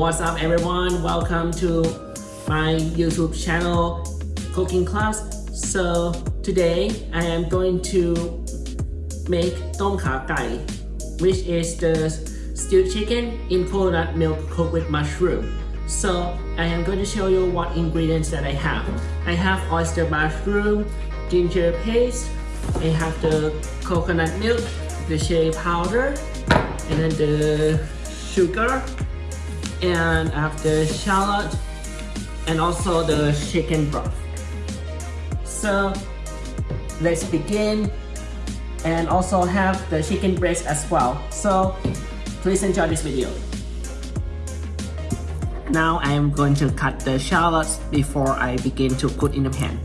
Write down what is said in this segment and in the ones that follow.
welcome to my YouTube channel cooking class. So today I am going to make tom kha gai, which is the stewed chicken in coconut milk cooked with mushroom. So I am going to show you what ingredients that I have. I have oyster mushroom, ginger paste, I have the coconut milk, the chili powder, and then the sugar, and I have the shallot, and also the chicken broth. So let's begin and also have the chicken breast as well. So please enjoy this video. Now I am going to cut the shallots before I begin to put in the pan.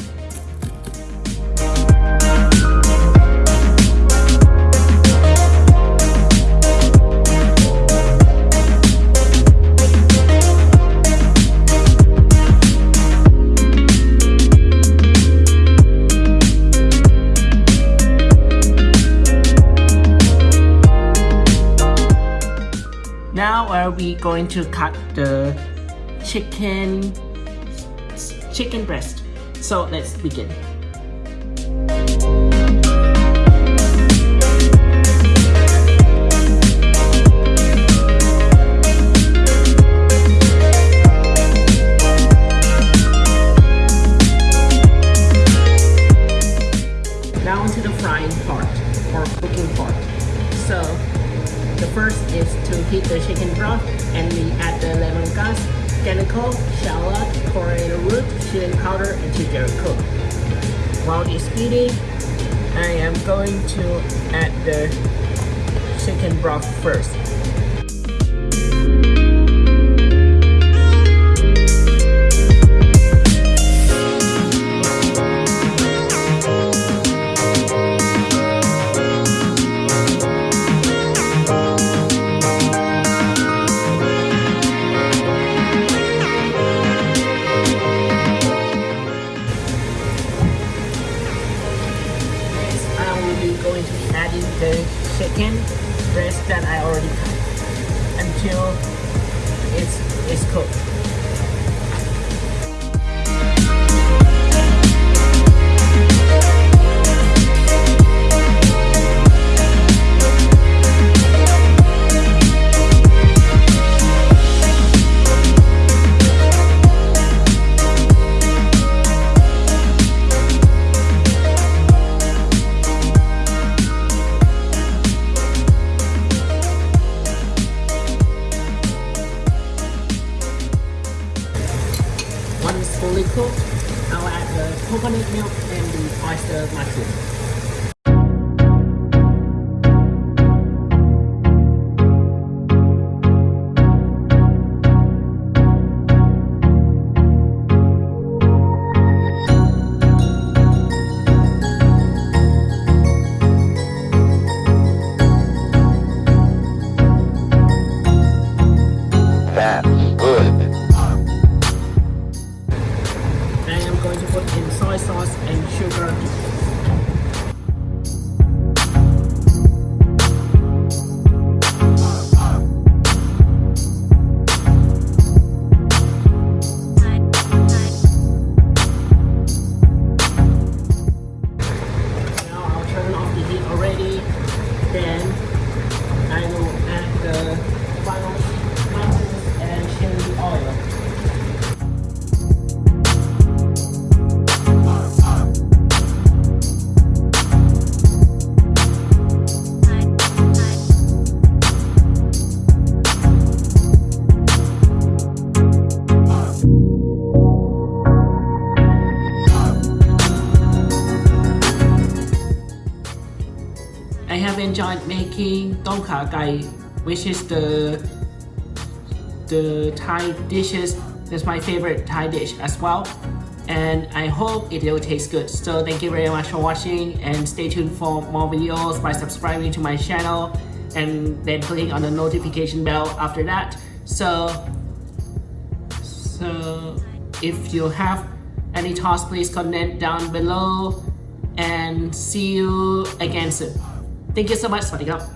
Now are we going to cut the chicken chicken breast. So let's begin. Chicken broth and we add the lemongrass, fennel, shallot, coriander root, chili powder, and ginger cook. While it's heating, I am going to add the chicken broth first. That I already cut until it's, it's cooked. Fully cooked, I'll add the coconut milk and the oyster mushroom. I have enjoyed making tom kha gai, which is the the Thai dishes. That's my favorite Thai dish as well. And I hope it will taste good. So thank you very much for watching and stay tuned for more videos by subscribing to my channel and then clicking on the notification bell after that. So, so if you have any thoughts, please comment down below and see you again soon. Thank you so much สวัสดีครับ